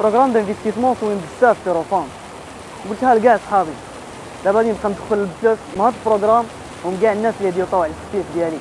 programme d'investissement زوين بزاف في revenu قلتها لكاع صحابي. دابا غادي نبقى ندخل الفلوس مع هاد ال programme ومن كاع الناس اللي ديوطاو على ال site ديالي.